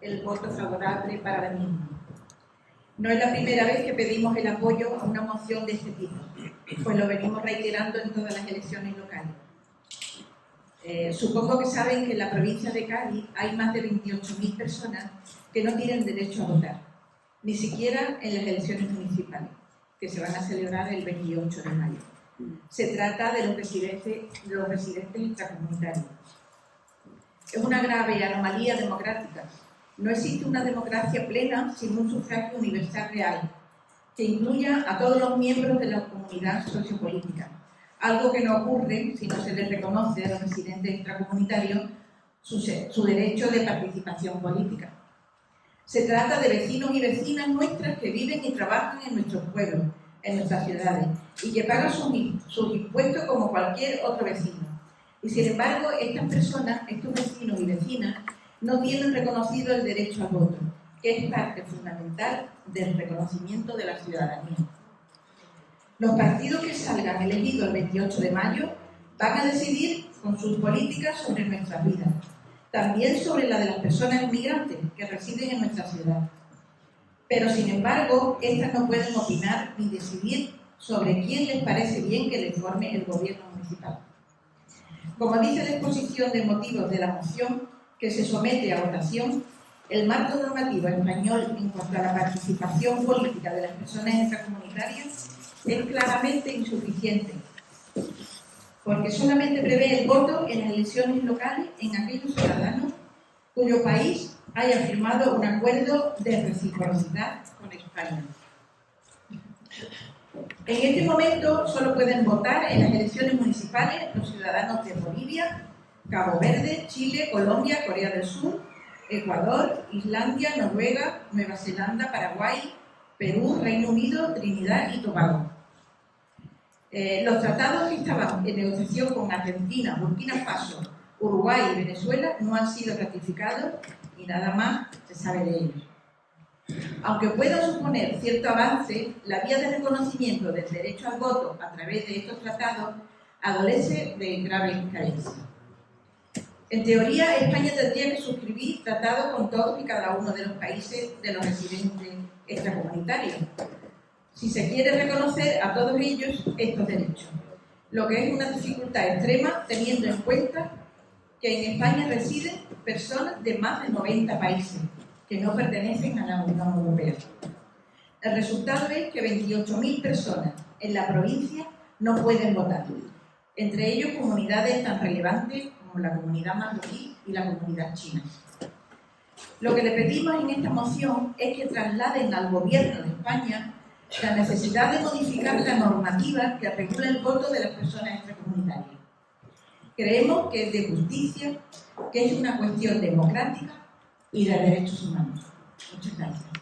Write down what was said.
el voto favorable para la misma. No es la primera vez que pedimos el apoyo a una moción de este tipo, pues lo venimos reiterando en todas las elecciones locales. Eh, supongo que saben que en la provincia de Cádiz hay más de 28.000 personas que no tienen derecho a votar, ni siquiera en las elecciones municipales, que se van a celebrar el 28 de mayo. Se trata de los residentes, los residentes intracomunitarios. Es una grave anomalía democrática. No existe una democracia plena sin un sufragio universal real, que incluya a todos los miembros de la comunidad sociopolítica, algo que no ocurre si no se les reconoce a los residentes extracomunitarios su, derecho de participación política. Se trata de vecinos y vecinas nuestras que viven y trabajan en nuestros pueblos, en nuestras ciudades, y que pagan sus, sus impuestos como cualquier otro vecino. Y sin embargo, estas personas, estos vecinos y vecinas, no tienen reconocido el derecho al voto, que es parte fundamental del reconocimiento de la ciudadanía. Los partidos que salgan elegidos el 28 de mayo van a decidir con sus políticas sobre nuestras vidas, también sobre la de las personas inmigrantes que residen en nuestra ciudad. Pero, sin embargo, estas no pueden opinar ni decidir sobre quién les parece bien que les forme el gobierno municipal. Como dice la exposición de motivos de la moción que se somete a votación, el marco normativo español en cuanto a la participación política de las personas extracomunitarias es claramente insuficiente, porque solamente prevé el voto en las elecciones locales en aquellos ciudadanos cuyo país haya firmado un acuerdo de reciprocidad con España. En este momento solo pueden votar en las elecciones municipales los ciudadanos de Bolivia, Cabo Verde, Chile, Colombia, Corea del Sur, Ecuador, Islandia, Noruega, Nueva Zelanda, Paraguay, Perú, Reino Unido, Trinidad y Tobago. Eh, los tratados que estaban en negociación con Argentina, Burkina Faso, Uruguay y Venezuela no han sido ratificados y nada más se sabe de ellos. Aunque pueda suponer cierto avance, la vía de reconocimiento del derecho al voto a través de estos tratados adolece de graves carencias. En teoría, España tendría que suscribir tratados con todos y cada uno de los países de los residentes extracomunitarios, si se quiere reconocer a todos ellos estos derechos, lo que es una dificultad extrema teniendo en cuenta que en España residen personas de más de 90 países que no pertenecen a la Unión Europea. El resultado es que 28.000 personas en la provincia no pueden votar, entre ellos comunidades tan relevantes como la comunidad marroquí y la comunidad china. Lo que le pedimos en esta moción es que trasladen al Gobierno de España la necesidad de modificar la normativa que regula el voto de las personas extracomunitarias. Creemos que es de justicia, que es una cuestión democrática y de derechos humanos. Muchas gracias.